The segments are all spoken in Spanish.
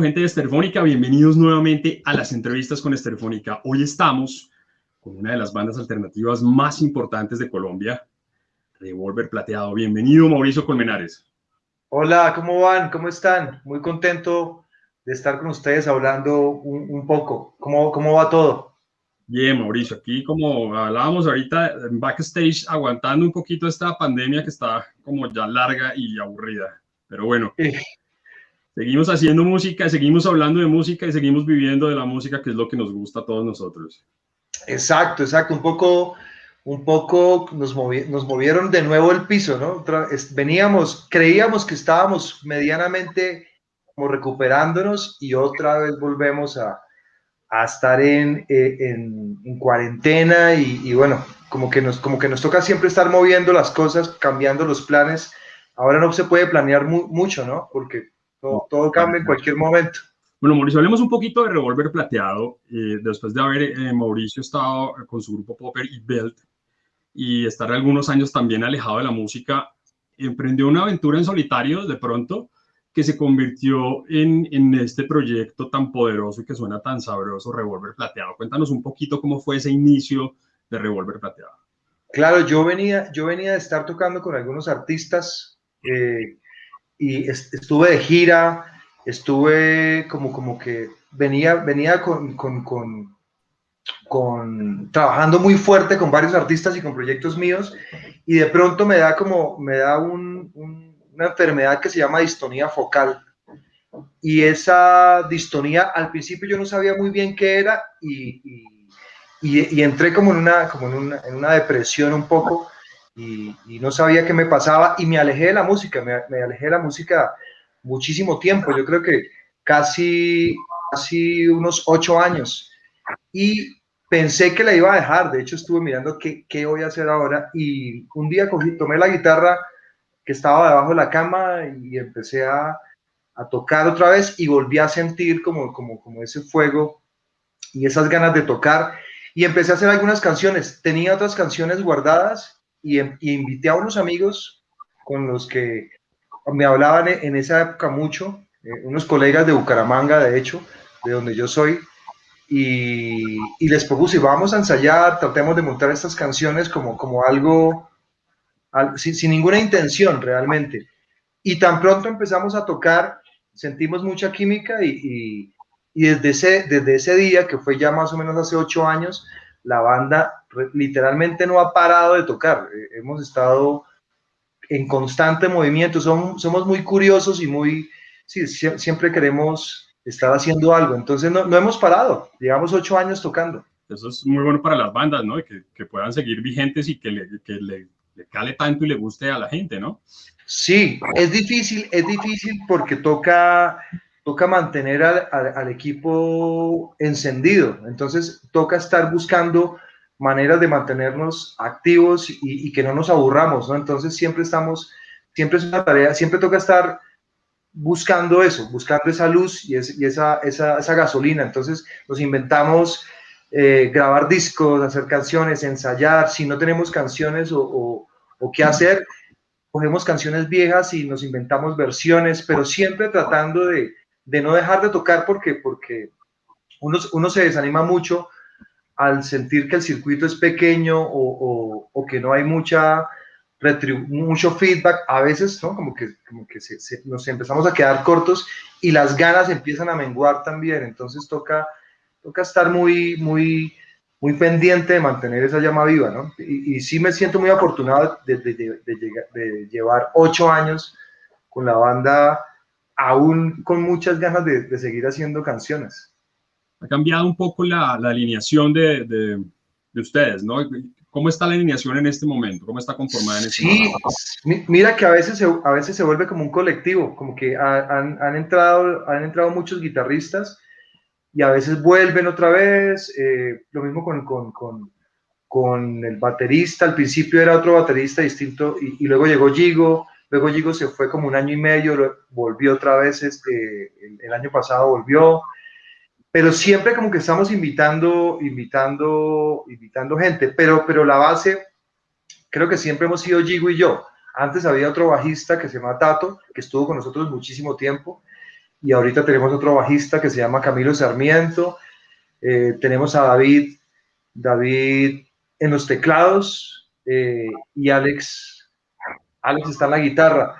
Bueno, gente de Esterfónica, bienvenidos nuevamente a las entrevistas con Esterfónica. Hoy estamos con una de las bandas alternativas más importantes de Colombia, Revolver Plateado. Bienvenido, Mauricio Colmenares. Hola, ¿cómo van? ¿Cómo están? Muy contento de estar con ustedes hablando un, poco. ¿Cómo, ¿Cómo va todo? Bien, Mauricio, aquí como hablábamos ahorita, backstage, aguantando un poquito esta pandemia que está como ya larga y aburrida. Pero bueno, seguimos haciendo música, seguimos hablando de música y seguimos viviendo de la música, que es lo que nos gusta a todos nosotros. Exacto, exacto. Un poco, un poco nos, nos movieron de nuevo el piso, ¿no? veníamos, creíamos que estábamos medianamente como recuperándonos y otra vez volvemos a, a estar en, eh, en, en cuarentena y, bueno, como que, nos, como que nos toca siempre estar moviendo las cosas, cambiando los planes. Ahora no se puede planear mucho, ¿no? Porque todo, cambia en cualquier momento. Bueno, Mauricio, hablemos un poquito de Revolver Plateado. Eh, después de haber eh, Mauricio estado con su grupo Popper y Belt y estar algunos años también alejado de la música, emprendió una aventura en solitario de pronto que se convirtió en, en este proyecto tan poderoso y que suena tan sabroso, Revolver Plateado. Cuéntanos un poquito cómo fue ese inicio de Revolver Plateado. Claro, yo venía, yo venía de estar tocando con algunos artistas eh, y estuve de gira, estuve como, como que venía, venía con, con, con, con, trabajando muy fuerte con varios artistas y con proyectos míos y de pronto me da como, me da un, una enfermedad que se llama distonía focal. Y esa distonía al principio yo no sabía muy bien qué era y, y, y entré como, en una, como en, una, en una depresión un poco y, no sabía qué me pasaba y me alejé de la música, me, me, alejé de la música muchísimo tiempo, yo creo que casi, casi unos ocho años y pensé que la iba a dejar, de hecho estuve mirando qué, qué voy a hacer ahora y un día cogí, tomé la guitarra que estaba debajo de la cama y empecé a, a tocar otra vez y volví a sentir como, como, como ese fuego y esas ganas de tocar y empecé a hacer algunas canciones. Tenía otras canciones guardadas Em, y, invité a unos amigos con los que me hablaban e, en esa época mucho, eh, unos colegas de Bucaramanga, de hecho, de donde yo soy, y, y, les propuse, vamos a ensayar, tratemos de montar estas canciones como, como algo, sin, sin, ninguna intención realmente. Y tan pronto empezamos a tocar, sentimos mucha química y, y, y desde, ese, desde ese día, que fue ya más o menos hace ocho años, la banda literalmente no ha parado de tocar. Eh, hemos estado en constante movimiento, somos, somos muy curiosos y muy, sí, siempre queremos estar haciendo algo. Entonces no, no, hemos parado, llevamos ocho años tocando. Eso es muy bueno para las bandas, ¿no? Que, que puedan seguir vigentes y que, le, que le, le, cale tanto y le guste a la gente, ¿no? Sí, es difícil, es difícil porque toca toca mantener al, al, equipo encendido. Entonces toca estar buscando maneras de mantenernos activos y, que no nos aburramos, ¿no? Entonces siempre estamos, siempre es una tarea, siempre toca estar buscando eso, buscando esa luz y esa, esa, esa, gasolina. Entonces nos inventamos eh, grabar discos, hacer canciones, ensayar. Si no tenemos canciones o, o, o qué hacer, cogemos canciones viejas y nos inventamos versiones, pero siempre tratando de, de no dejar de tocar porque, porque uno, uno se desanima mucho al sentir que el circuito es pequeño o, o, que no hay mucha mucho feedback, a veces, ¿no? Como que, como que se, nos empezamos a quedar cortos y las ganas empiezan a menguar también, entonces toca, toca estar muy, muy, muy pendiente de mantener esa llama viva, ¿no? Y, sí me siento muy afortunado de, de, llevar ocho años con la banda aún con muchas ganas de seguir haciendo canciones. Ha cambiado un poco la, la alineación de, de, de, ustedes, ¿no? ¿Cómo está la alineación en este momento? ¿Cómo está conformada en este sí, momento? Sí, mira que a veces, se, a veces se vuelve como un colectivo, como que han, han, entrado, han entrado muchos guitarristas y a veces vuelven otra vez, eh, lo mismo con, con, con, con, el baterista, al principio era otro baterista distinto y, y luego llegó Gigo, Luego Gigo se fue como un año y medio, volvió otra vez, este, el, año pasado volvió, pero siempre como que estamos invitando, invitando, invitando gente, pero, pero la base, creo que siempre hemos sido Gigo y yo. Antes había otro bajista que se llama Tato, que estuvo con nosotros muchísimo tiempo, y ahorita tenemos otro bajista que se llama Camilo Sarmiento. Eh, tenemos a David, David en los teclados eh, y Alex, Alex está en la guitarra.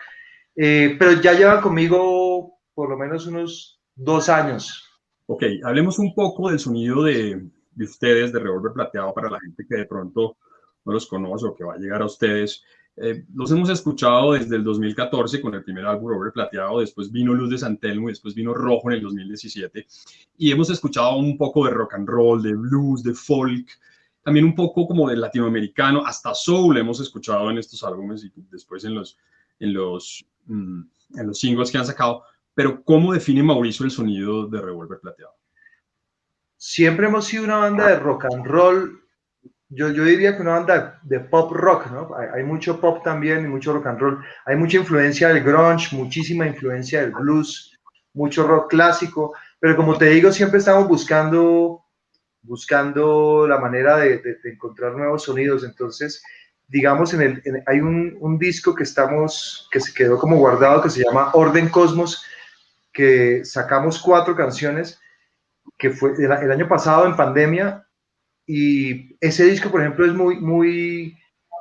Eh, pero ya lleva conmigo por lo menos unos dos años. Ok, hablemos un poco del sonido de, de ustedes, de Revolver Plateado, para la gente que de pronto no los conoce o que va a llegar a ustedes. Eh, los hemos escuchado desde el 2014 con el primer álbum Robert Plateado, después vino Luz de Santelmo y después vino Rojo en el 2017. Y hemos escuchado un poco de rock and roll, de blues, de folk, también un poco como de latinoamericano, hasta soul hemos escuchado en estos álbumes y después en los, en los, mm, en los singles que han sacado. Pero ¿cómo define Mauricio el sonido de Revolver Plateado? Siempre hemos sido una banda de rock and roll yo, yo, diría que una banda de pop rock, ¿no? Hay, mucho pop también y mucho rock and roll. Hay mucha influencia del grunge, muchísima influencia del blues, mucho rock clásico, pero como te digo, siempre estamos buscando, buscando la manera de, encontrar nuevos sonidos. Entonces, digamos, en el, hay un, un, disco que estamos, que se quedó como guardado, que se llama Orden Cosmos, que sacamos cuatro canciones, que fue el, el año pasado en pandemia, y ese disco, por ejemplo, es muy, muy,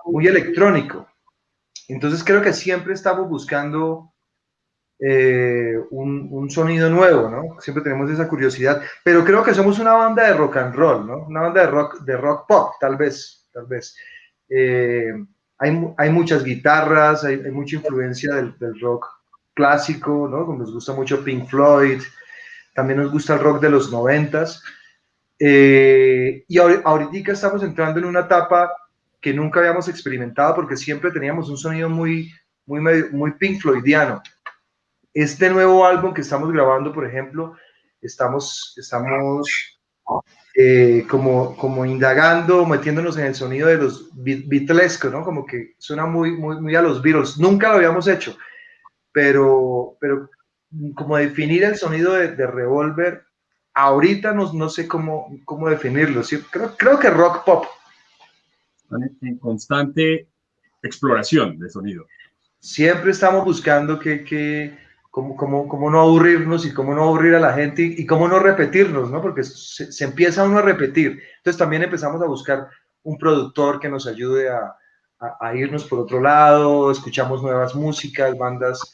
muy electrónico. Entonces creo que siempre estamos buscando eh, un, un, sonido nuevo, ¿no? Siempre tenemos esa curiosidad, pero creo que somos una banda de rock and roll, ¿no? Una banda de rock, de rock pop, tal vez, tal vez. Eh, hay, hay, muchas guitarras, hay, hay mucha influencia del, del, rock clásico, ¿no? Nos gusta mucho Pink Floyd, también nos gusta el rock de los noventas, eh, y ahorita estamos entrando en una etapa que nunca habíamos experimentado porque siempre teníamos un sonido muy, muy, muy Pink Floydiano. Este nuevo álbum que estamos grabando, por ejemplo, estamos, estamos eh, como, como indagando, metiéndonos en el sonido de los Beatlesco, ¿no? Como que suena muy, muy, muy a los Beatles. Nunca lo habíamos hecho, pero, pero como definir el sonido de, de Revolver ahorita no, no sé cómo, cómo definirlo. ¿sí? Creo, creo que rock pop. En constante exploración de sonido. Siempre estamos buscando que, que cómo, cómo, cómo, no aburrirnos y cómo no aburrir a la gente y, cómo no repetirnos, ¿no? Porque se, se, empieza uno a repetir. Entonces también empezamos a buscar un productor que nos ayude a, a, a irnos por otro lado, escuchamos nuevas músicas, bandas,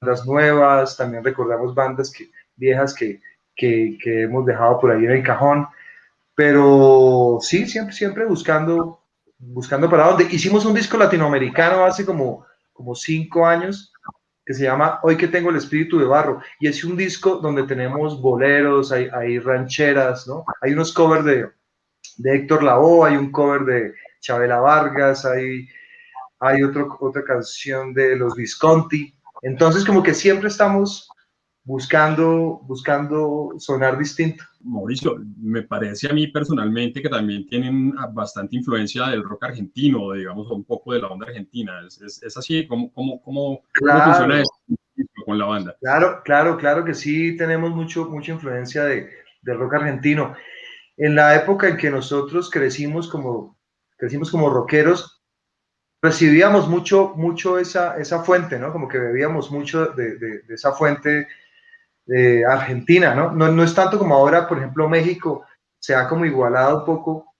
bandas nuevas, también recordamos bandas que, viejas que, que, hemos dejado por ahí en el cajón. Pero sí, siempre, siempre buscando, buscando para dónde. Hicimos un disco latinoamericano hace como, como cinco años que se llama Hoy que tengo el espíritu de barro. Y es un disco donde tenemos boleros, hay, hay rancheras, ¿no? Hay unos covers de, de Héctor Lavoe, hay un cover de Chabela Vargas, hay, hay otro, otra canción de los Visconti. Entonces, como que siempre estamos buscando, buscando sonar distinto. Mauricio, me parece a mí personalmente que también tienen bastante influencia del rock argentino, digamos, un poco de la onda argentina. ¿Es, es, así? ¿Cómo, cómo, cómo, funciona eso con la banda? Claro, claro, claro que sí, tenemos mucho, mucha influencia de, del rock argentino. En la época en que nosotros crecimos como, crecimos como rockeros, recibíamos mucho, mucho esa, esa fuente, ¿no? Como que bebíamos mucho de, de, de esa fuente Argentina, ¿no? ¿no? ¿no? es tanto como ahora, por ejemplo, México se ha como igualado un poco,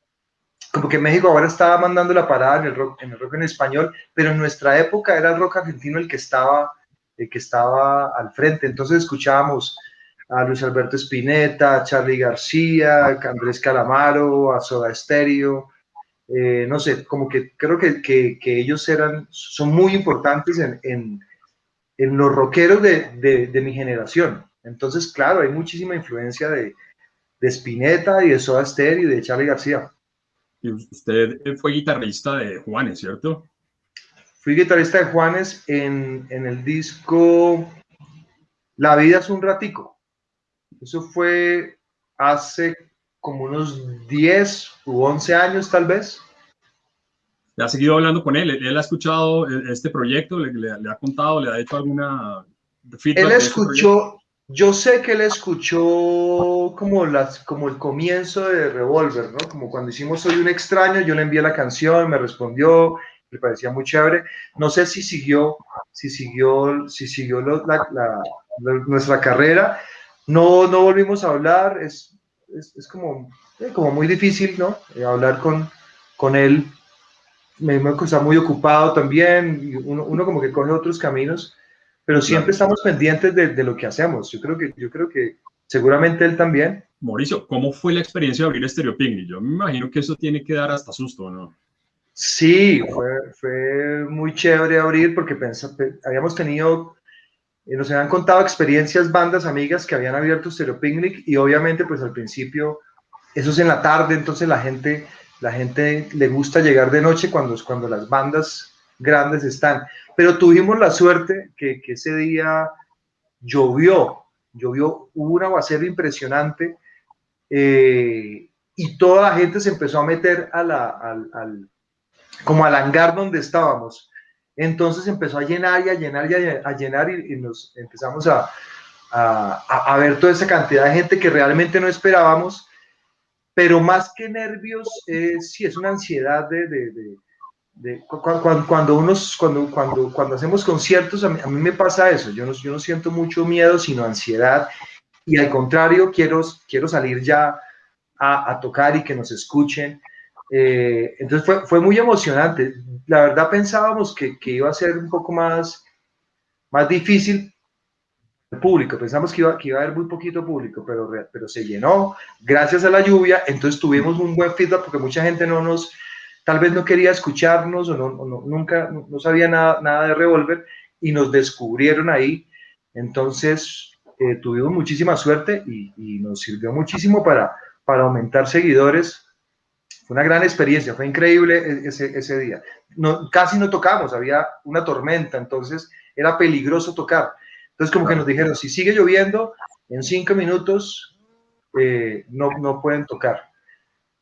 como que México ahora estaba mandando la parada en el rock en, el rock en español, pero en nuestra época era el rock argentino el que estaba, el que estaba al frente, entonces escuchábamos a Luis Alberto Spinetta, a Charlie García, a Andrés Calamaro, a Soda Stereo, eh, no sé, como que creo que, que, que, ellos eran, son muy importantes en, en, en los rockeros de, de, de mi generación. Entonces, claro, hay muchísima influencia de, de Spinetta y de Soda Stereo y de Charlie García. Y usted fue guitarrista de Juanes, ¿cierto? Fui guitarrista de Juanes en, en el disco La vida es un ratico. Eso fue hace como unos 10 u 11 años tal vez. ¿Le ha seguido hablando con él? ¿Él ha escuchado este proyecto? ¿Le, le, le ha contado? ¿Le ha hecho alguna feedback? Él este escuchó, yo sé que él escuchó como, las, como el comienzo de Revolver, ¿no? Como cuando hicimos Soy un extraño, yo le envié la canción, me respondió, le parecía muy chévere. No sé si siguió, si siguió, si siguió la, la, nuestra carrera. No, no volvimos a hablar, es, es, es como, eh, como muy difícil, ¿no? Eh, hablar con, con él. Me, me está muy ocupado también, uno, uno, como que coge otros caminos, pero siempre estamos pendientes de, de, lo que hacemos. Yo creo que, yo creo que seguramente él también. Mauricio, ¿cómo fue la experiencia de abrir Stereo Picnic? Yo me imagino que eso tiene que dar hasta susto, ¿no? Sí, fue, fue muy chévere abrir porque pensé, habíamos tenido, nos habían contado experiencias, bandas, amigas que habían abierto Stereo Picnic y obviamente pues al principio, eso es en la tarde, entonces la gente, la gente le gusta llegar de noche cuando, cuando las bandas grandes están. Pero tuvimos la suerte que, que ese día llovió, llovió, hubo un aguacero impresionante eh, y toda la gente se empezó a meter a al, al como al hangar donde estábamos. Entonces empezó a llenar y a llenar y a, llenar y, nos empezamos a, a, ver toda esa cantidad de gente que realmente no esperábamos, pero más que nervios, eh, sí es una ansiedad de, de, de, cuando, cuando, unos, cuando, cuando, cuando hacemos conciertos, a mí, a mí, me pasa eso, yo no, yo no siento mucho miedo, sino ansiedad, y al contrario, quiero, quiero salir ya a tocar y que nos escuchen. Eh, entonces fue, fue, muy emocionante. La verdad pensábamos que, que, iba a ser un poco más, más difícil el público. Pensamos que iba, que iba a haber muy poquito público, pero, pero se llenó gracias a la lluvia. Entonces tuvimos un buen feedback porque mucha gente no nos, tal vez no quería escucharnos o, no, no, nunca, no sabía nada, nada de Revolver y nos descubrieron ahí. Entonces eh, tuvimos muchísima suerte y, y, nos sirvió muchísimo para, para aumentar seguidores fue una gran experiencia, fue increíble e-, ese, ese día. No, casi no tocamos, había una tormenta, entonces era peligroso tocar. Entonces como que nos dijeron, si sigue lloviendo, en cinco minutos eh, no, no pueden tocar.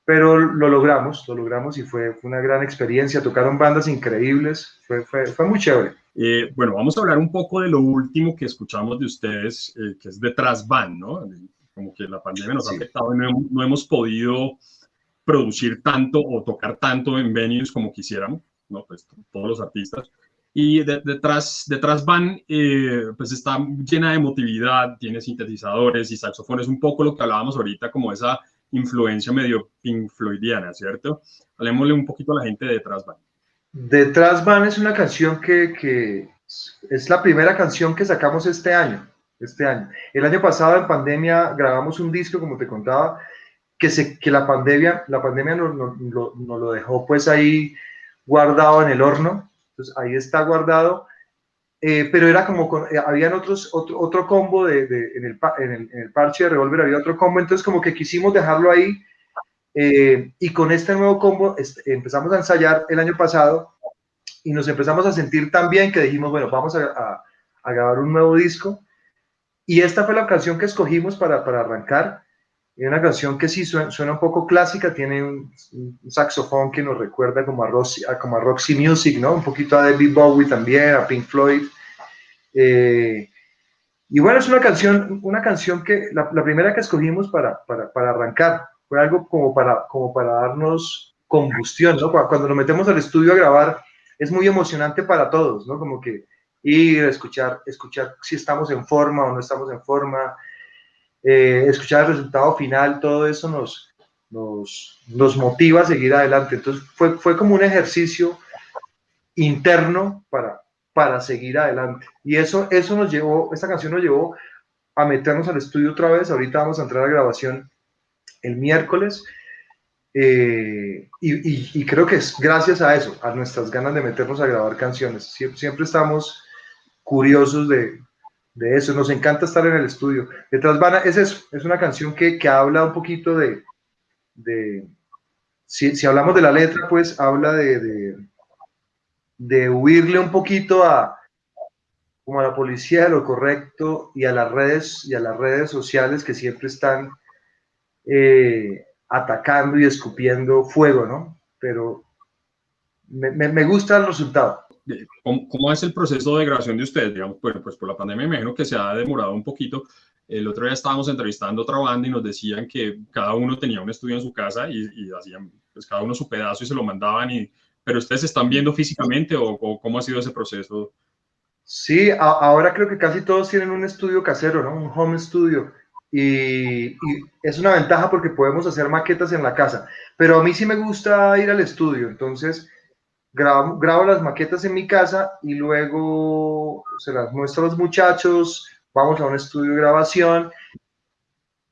Pero lo logramos, lo logramos y fue, una gran experiencia. Tocaron bandas increíbles, fue, fue, fue muy chévere. Eh, bueno, vamos a hablar un poco de lo último que escuchamos de ustedes, eh, que es detrás van, ¿no? Como que la pandemia nos sí. ha afectado y no, no hemos podido producir tanto o tocar tanto en venues como quisiéramos, ¿no? Pues todos los artistas. Y de, detrás, detrás van, eh, pues está llena de emotividad, tiene sintetizadores y saxofones, un poco lo que hablábamos ahorita, como esa influencia medio Pink Floydiana, ¿cierto? Hablemosle un poquito a la gente de Detrás Van. Detrás Van es una canción que, que es la primera canción que sacamos este año, este año. El año pasado en pandemia grabamos un disco, como te contaba, que, se, que la pandemia, la pandemia nos no, no, no, lo dejó pues ahí guardado en el horno, entonces ahí está guardado, eh, pero era como, con, eh, habían otros, otro, otro combo de, de en, el, en, el, en, el, parche de revólver, había otro combo, entonces como que quisimos dejarlo ahí, eh, y con este nuevo combo empezamos a ensayar el año pasado, y nos empezamos a sentir tan bien que dijimos, bueno, vamos a, a, a grabar un nuevo disco, y esta fue la canción que escogimos para, para arrancar, es una canción que sí suena, suena, un poco clásica, tiene un, saxofón que nos recuerda como a, Roxy, como a Roxy Music, ¿no? Un poquito a David Bowie también, a Pink Floyd. Eh, y bueno, es una canción, una canción que la, primera que escogimos para, para, para, arrancar, fue algo como para, como para darnos combustión, ¿no? Cuando nos metemos al estudio a grabar, es muy emocionante para todos, ¿no? Como que ir escuchar, escuchar si estamos en forma o no estamos en forma, eh, escuchar el resultado final, todo eso nos, nos, nos, motiva a seguir adelante. Entonces fue, fue como un ejercicio interno para, para seguir adelante. Y eso, eso nos llevó, esta canción nos llevó a meternos al estudio otra vez. Ahorita vamos a entrar a grabación el miércoles. Eh, y, y, creo que es gracias a eso, a nuestras ganas de meternos a grabar canciones. Siempre estamos curiosos de, de eso, nos encanta estar en el estudio. Detrás van es eso, es una canción que, que habla un poquito de, de si, si, hablamos de la letra, pues habla de, de, huirle un poquito a como a la policía de lo correcto y a las redes y a las redes sociales que siempre están eh, atacando y escupiendo fuego, ¿no? Pero me, me gusta el resultado. ¿Cómo, ¿Cómo, es el proceso de grabación de ustedes? Digamos, bueno, pues por la pandemia me imagino que se ha demorado un poquito. El otro día estábamos entrevistando otra banda y nos decían que cada uno tenía un estudio en su casa y, y hacían pues cada uno su pedazo y se lo mandaban. Y, ¿Pero ustedes están viendo físicamente o, o cómo ha sido ese proceso? Sí, ahora creo que casi todos tienen un estudio casero, ¿no? Un home studio. Y, es una ventaja porque podemos hacer maquetas en la casa. Pero a mí sí me gusta ir al estudio, entonces grabo, las maquetas en mi casa y luego se las muestro a los muchachos, vamos a un estudio de grabación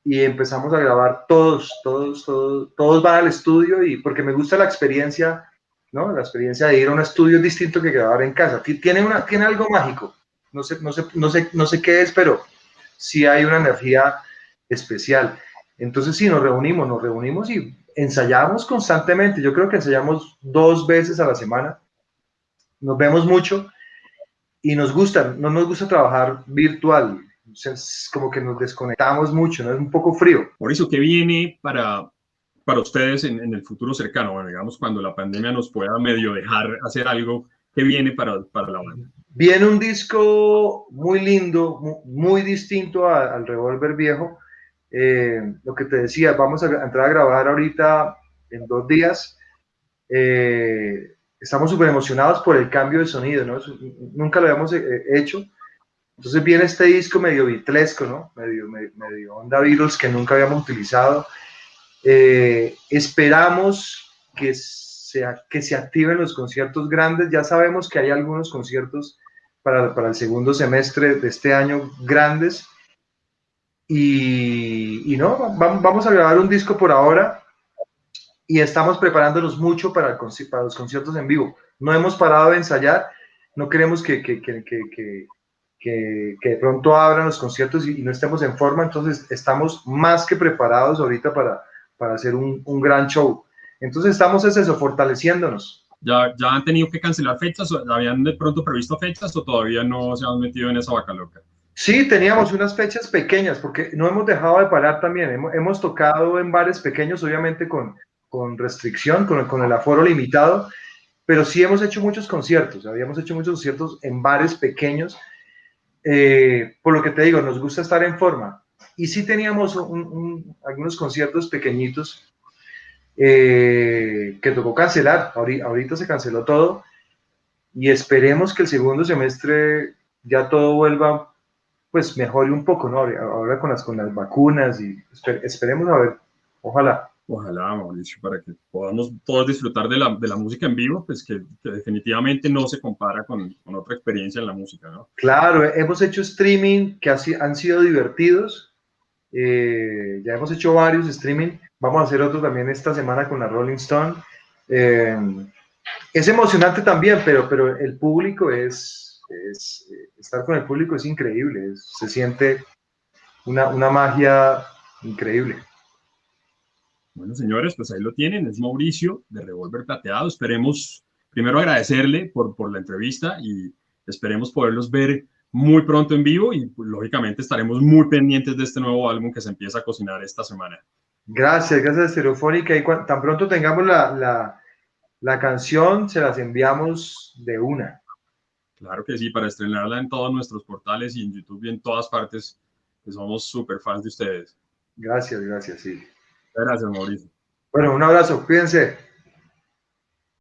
y empezamos a grabar todos, todos, todos, todos van al estudio y porque me gusta la experiencia ¿no? La experiencia de ir a un estudio es distinto que grabar en casa. Tiene, una, tiene algo mágico. No sé, no, sé, no, sé, no sé qué es, pero sí hay una energía especial. Entonces, sí, nos reunimos, nos reunimos y ensayamos constantemente. Yo creo que ensayamos dos veces a la semana. Nos vemos mucho y nos gusta, no nos gusta trabajar virtual. es como que nos desconectamos mucho, ¿no? Es un poco frío. Por eso, ¿qué viene para, para ustedes en, el futuro cercano? Bueno, digamos, cuando la pandemia nos pueda medio dejar hacer algo, ¿qué viene para, para la banda? Viene un disco muy lindo, muy, distinto al Revolver Viejo. Eh, lo que te decía, vamos a entrar a grabar ahorita en dos días. Eh, estamos súper emocionados por el cambio de sonido, ¿no? Nunca lo habíamos eh, hecho. Entonces viene este disco medio bitlesco, ¿no? Medio, medio, medio onda Beatles que nunca habíamos utilizado eh, esperamos que, sea, que se activen los conciertos grandes. Ya sabemos que hay algunos conciertos para, para el segundo semestre de este año grandes. Y, y, no, vamos a grabar un disco por ahora y estamos preparándonos mucho para, para los conciertos en vivo. No hemos parado de ensayar, no queremos que, que, que, que que, de pronto abran los conciertos y, no estemos en forma, entonces estamos más que preparados ahorita para, para hacer un, un gran show. Entonces estamos es eso, fortaleciéndonos. ¿Ya, ¿Ya han tenido que cancelar fechas? ¿O ¿Habían de pronto previsto fechas o todavía no se han metido en esa vaca loca? Sí, teníamos unas fechas pequeñas porque no hemos dejado de parar también. Hemos, hemos tocado en bares pequeños, obviamente con, con restricción, con, con, el aforo limitado, pero sí hemos hecho muchos conciertos. Habíamos hecho muchos conciertos en bares pequeños. Eh, por lo que te digo, nos gusta estar en forma y sí teníamos algunos conciertos pequeñitos eh, que tocó cancelar. Ahorita, se canceló todo y esperemos que el segundo semestre ya todo vuelva, pues mejore un poco, ¿no? Ahora con las, con las vacunas y esperemos a ver, ojalá. Ojalá, Mauricio, para que podamos todos disfrutar de la, de la música en vivo, pues que, definitivamente no se compara con, con, otra experiencia en la música, ¿no? Claro, hemos hecho streaming que han sido divertidos, eh, ya hemos hecho varios streaming. Vamos a hacer otro también esta semana con la Rolling Stone. Eh, es emocionante también, pero, pero el público es, es estar con el público es increíble. se siente una, una magia increíble. Bueno, señores, pues ahí lo tienen. Es Mauricio de Revolver Plateado. Esperemos primero agradecerle por, por la entrevista y esperemos poderlos ver muy pronto en vivo y pues, lógicamente estaremos muy pendientes de este nuevo álbum que se empieza a cocinar esta semana. Gracias, gracias Estereofónica. Y tan pronto tengamos la, la, la, canción, se las enviamos de una. Claro que sí, para estrenarla en todos nuestros portales y en YouTube y en todas partes, que somos súper fans de ustedes. Gracias, gracias, sí. Gracias, Mauricio. Bueno, un abrazo, cuídense.